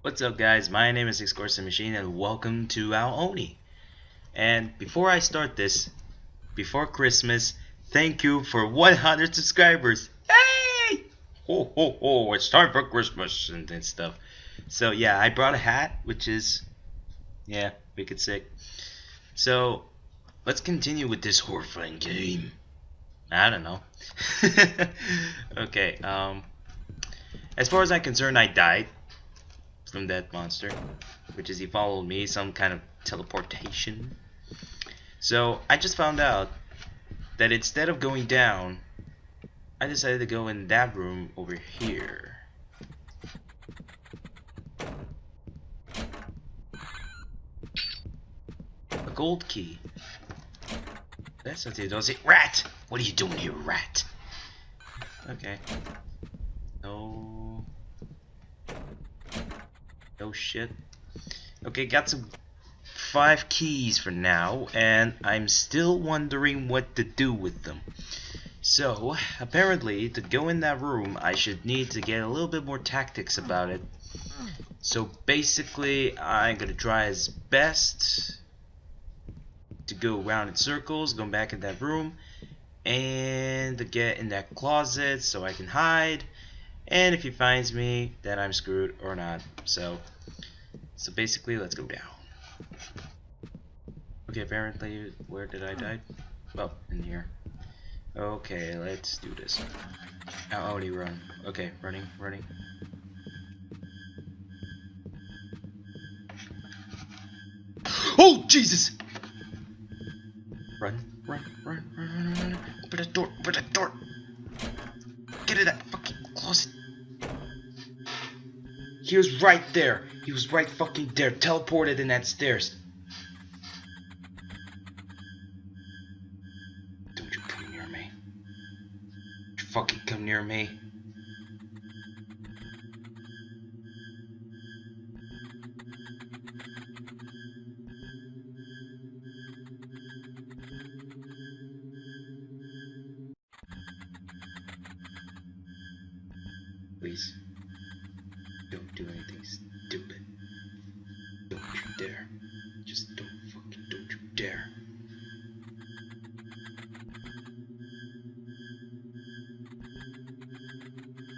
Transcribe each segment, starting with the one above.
What's up guys, my name is Excorsa Machine and welcome to Ao Oni. And before I start this, before Christmas, thank you for 100 subscribers. Hey! Ho ho ho, it's time for Christmas and, and stuff. So yeah, I brought a hat, which is, yeah, wicked sick. So, let's continue with this horrifying game. I don't know. okay, um, as far as I'm concerned, I died from that monster, which is he followed me, some kind of teleportation. So I just found out that instead of going down, I decided to go in that room over here. A gold key. That's what it does. It rat. What are you doing here, rat? Okay. No shit. Okay, got some five keys for now, and I'm still wondering what to do with them. So, apparently, to go in that room, I should need to get a little bit more tactics about it. So basically, I'm gonna try as best to go around in circles, go back in that room, and to get in that closet so I can hide. And if he finds me, then I'm screwed or not. So, so basically, let's go down. Okay, apparently, where did I die? Well, in here. Okay, let's do this. Now, only run. Okay, running, running. Oh, Jesus! Run, run, run, He was right there. He was right fucking there. Teleported in that stairs. Don't you come near me. Don't you fucking come near me. Please. Don't anything stupid. Don't you dare. Just don't fucking don't you dare.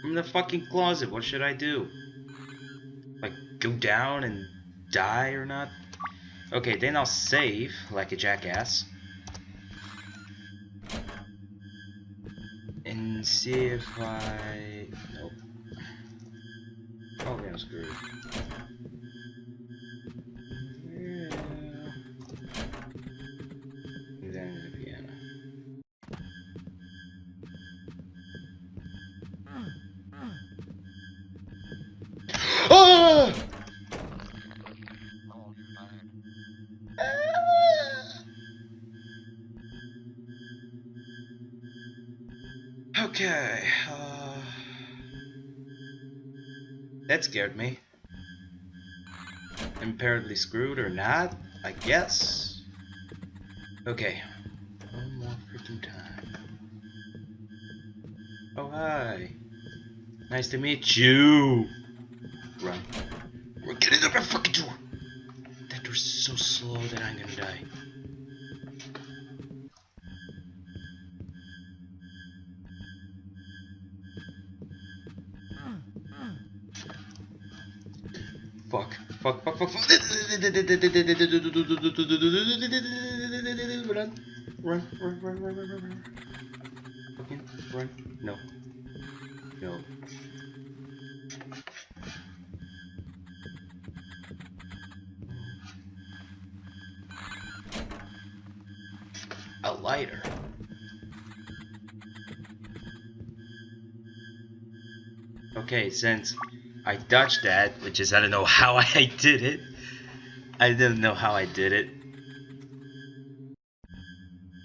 I'm in the fucking closet. What should I do? Like, go down and die or not? Okay, then I'll save like a jackass. And see if I... Nope. Oh, I'm screwed. Yeah. The piano. Ah! Okay. Uh... That scared me. I'm apparently screwed or not, I guess. Okay. One more freaking time. Oh, hi. Nice to meet you. Run. We're getting up that fucking door. That door's so slow that I'm gonna die. Fuck. Fuck, fuck, fuck, fuck. Run. Run, run, run, run, run, run. Fucking run. No. No. A lighter. Okay, since I dodged that, which is I don't know how I did it. I didn't know how I did it.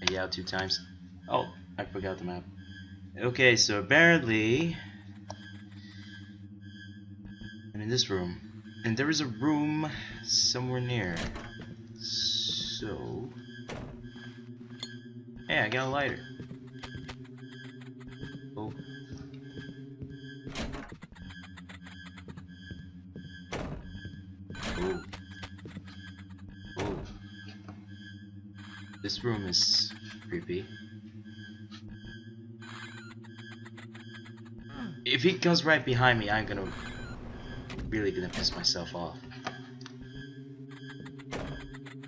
I yelled two times. Oh, I forgot the map. Okay, so apparently I'm in this room. And there is a room somewhere near. So Hey, I got a lighter. Oh. Ooh. Ooh. This room is creepy. Hmm. If he comes right behind me, I'm gonna really gonna piss myself off.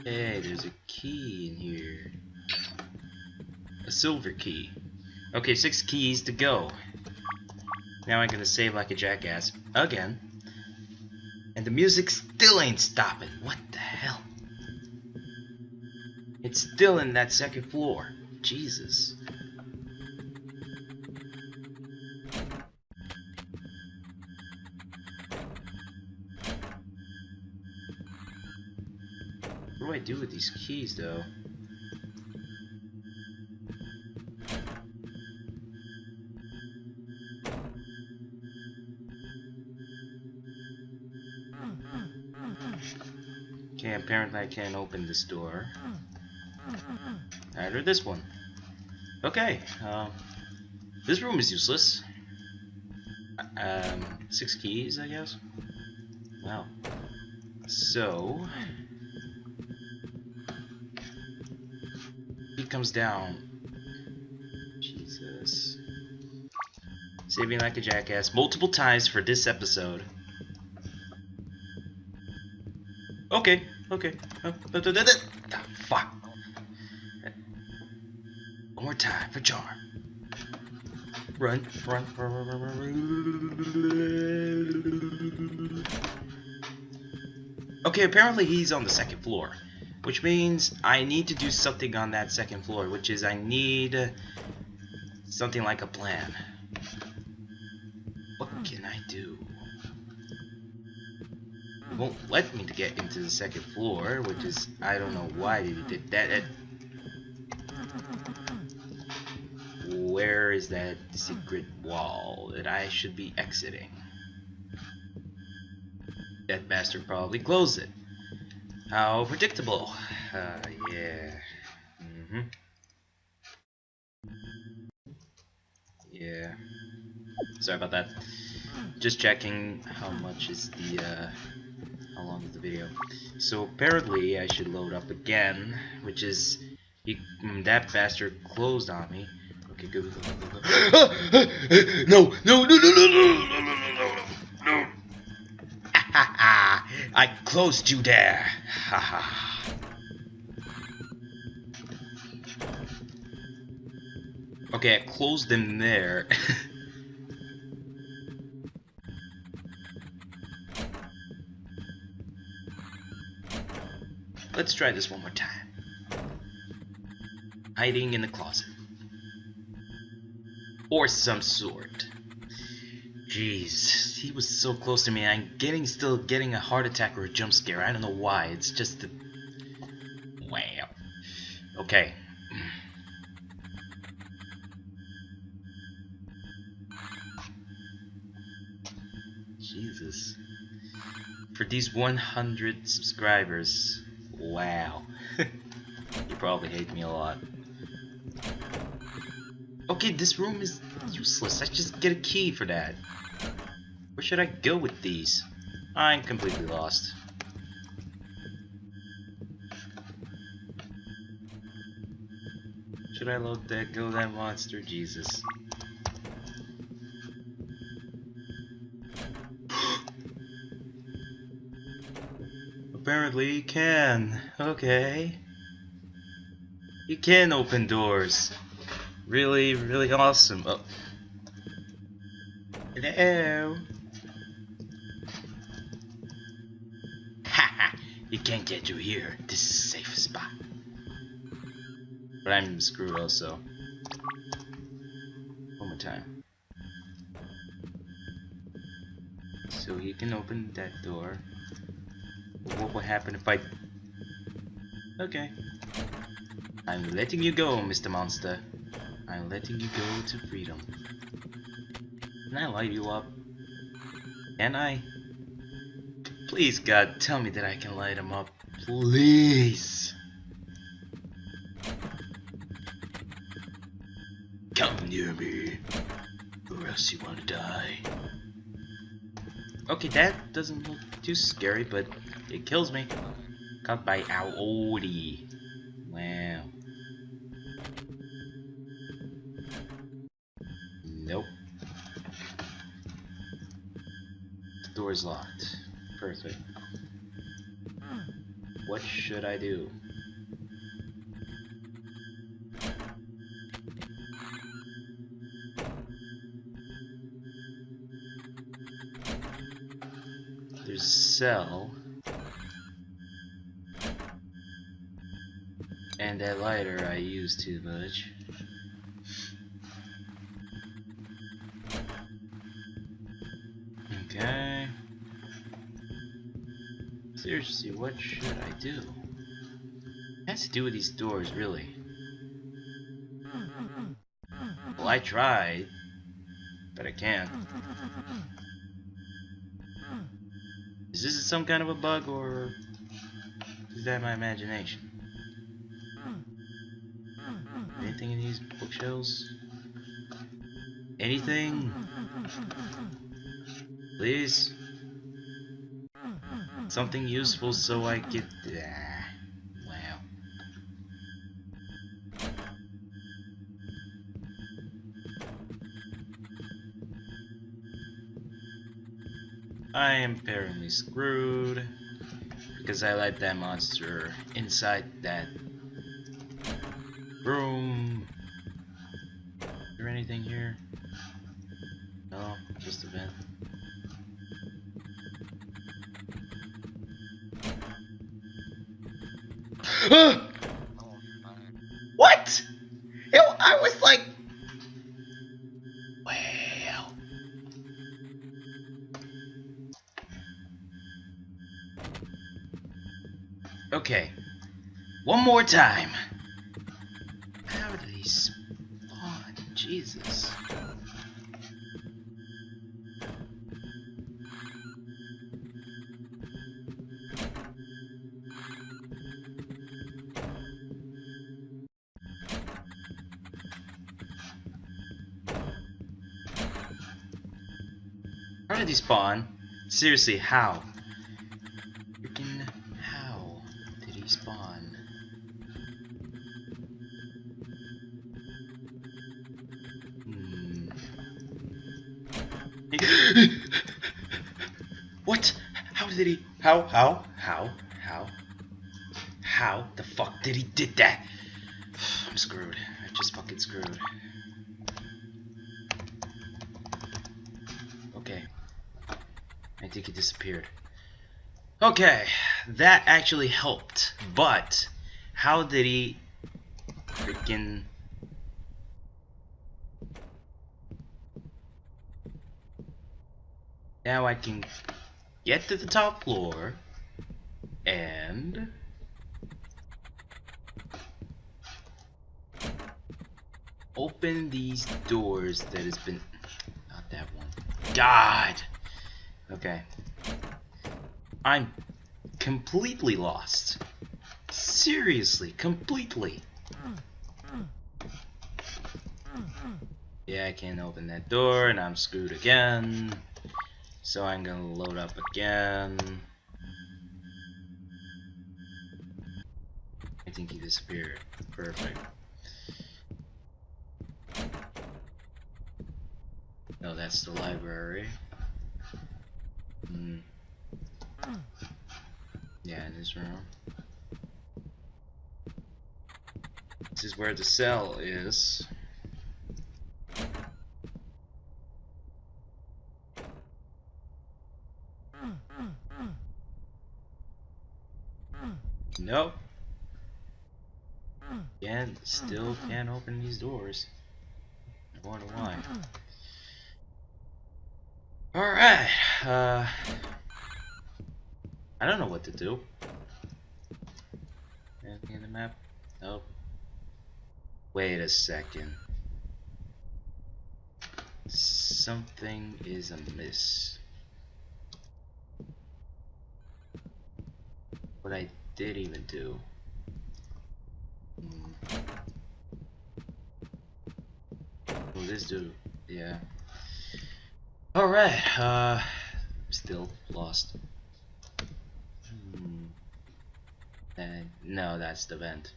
Hey, there's a key in here. A silver key. Okay, six keys to go. Now I'm gonna save like a jackass. Again. The music still ain't stopping. What the hell? It's still in that second floor. Jesus. What do I do with these keys though? Apparently I can't open this door. Neither this one. Okay, um, this room is useless. Um, six keys, I guess. Wow. So, he comes down. Jesus. Saving like a jackass multiple times for this episode. Okay, okay. Oh, da, da, da, da. Fuck. One more time for. Run, run, run, run, run, run, run. Okay, apparently he's on the second floor, which means I need to do something on that second floor, which is I need something like a plan. What can I do? Won't let me to get into the second floor, which is I don't know why they did that. that where is that secret wall that I should be exiting? That bastard probably closed it. How predictable. Uh, yeah. Mm hmm Yeah. Sorry about that. Just checking how much is the, uh, how long is the video. So apparently I should load up again, which is, he, that bastard closed on me. Okay, go, go, go, go, go. no, no, no, no, no, no, no, no, no, no, no. I closed you there. Okay, I closed them there. Let's try this one more time. Hiding in the closet. Or some sort. Jeez, he was so close to me. I'm getting still getting a heart attack or a jump scare. I don't know why. It's just the wow. Okay. Jesus. For these 100 subscribers, wow. you probably hate me a lot. Okay, this room is useless. I just get a key for that. Where should I go with these? I'm completely lost. Should I load that, go that monster? Jesus. Apparently you can. Okay. You can open doors. Really, really awesome. Oh. Hello. Haha, you can't get through here. This is a safe spot. But I'm screwed also. One more time. So he can open that door. What will happen if I... Okay. I'm letting you go, Mr. Monster. I'm letting you go to freedom. Can I light you up? Can I? Please, God, tell me that I can light him up. Please. Come near me, or else you want to die. Okay, that doesn't look too scary, but it kills me. Caught by Audi. Wow. Nope. The door's locked. Perfect. What should I do? Cell. And that lighter I use too much. Okay. Seriously, what should I do? What has to do with these doors, really? Well, I tried, but I can't. Is this some kind of a bug, or is that my imagination? Anything in these bookshelves? Anything? Please? Something useful so I get... Ah, I am apparently screwed because I let that monster inside that Okay, one more time. How do these spawn? Jesus. How did he spawn? Seriously, how? How? How? How? How? How the fuck did he did that? I'm screwed. I just fucking screwed. Okay. I think he disappeared. Okay, that actually helped. But how did he freaking Now I can get to the top floor and open these doors that has been not that one. God. Okay. I'm completely lost. Seriously, completely. Yeah, I can't open that door and I'm screwed again. So I'm gonna load up again. I think he disappeared. Perfect. No, that's the library. Hmm. Yeah, in this room. This is where the cell is. Nope. Again, still can't open these doors. I wonder why. Alright, uh... I don't know what to do. Anything in the map? Nope. Wait a second. Something is amiss. What I did even do. Well, this dude, yeah. Alright, uh, still lost. Hmm. And no, that's the vent.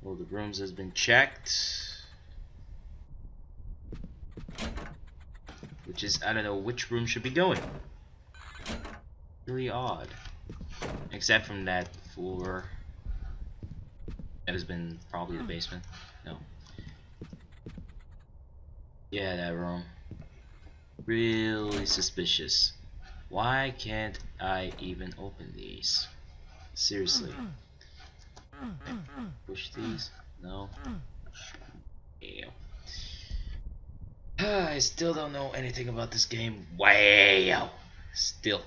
Well, the rooms has been checked. Which is, I don't know which room should be going. Really odd. Except from that floor. That has been probably the basement. No. Yeah, that room. Really suspicious. Why can't I even open these? Seriously. Push these? No. Ew. I still don't know anything about this game. Wow. Still.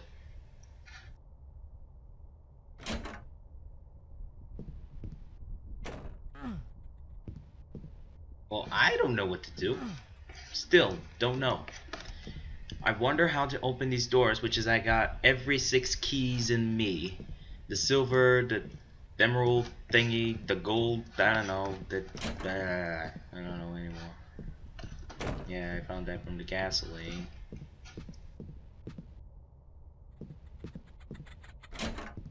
Well, I don't know what to do. Still, don't know. I wonder how to open these doors, which is I got every six keys in me. The silver, the emerald thingy, the gold, I don't know, the, uh, I don't know anymore. Yeah, I found that from the gasoline.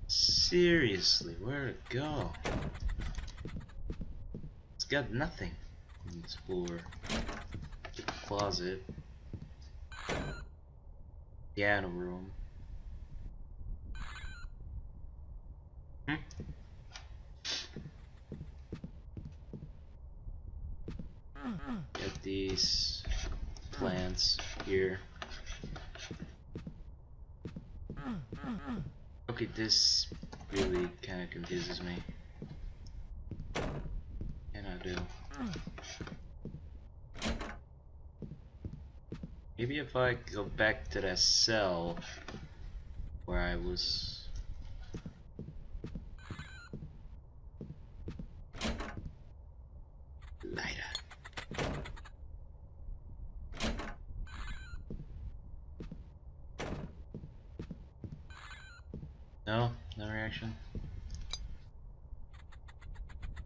Seriously, where to go? It's got nothing. It's for the closet. Piano room. Hmm? Get these plants here. Okay, this really kind of confuses me. And I do? Maybe if I go back to that cell where I was. No, no reaction.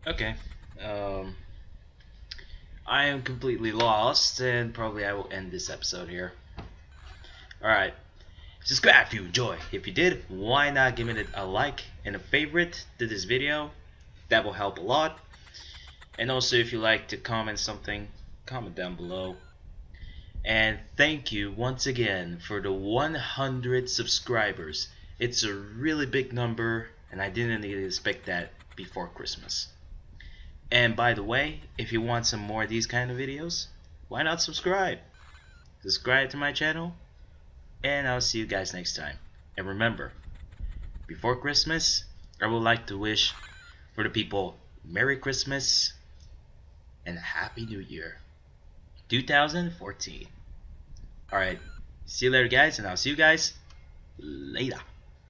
Okay. Um I am completely lost, and probably I will end this episode here. Alright. Subscribe if you enjoy. If you did, why not give it a like and a favorite to this video? That will help a lot. And also, if you like to comment something, comment down below. And thank you once again for the 100 subscribers. It's a really big number, and I didn't expect that before Christmas. And by the way, if you want some more of these kind of videos, why not subscribe? Subscribe to my channel, and I'll see you guys next time. And remember, before Christmas, I would like to wish for the people Merry Christmas and a Happy New Year 2014. Alright, see you later guys, and I'll see you guys later.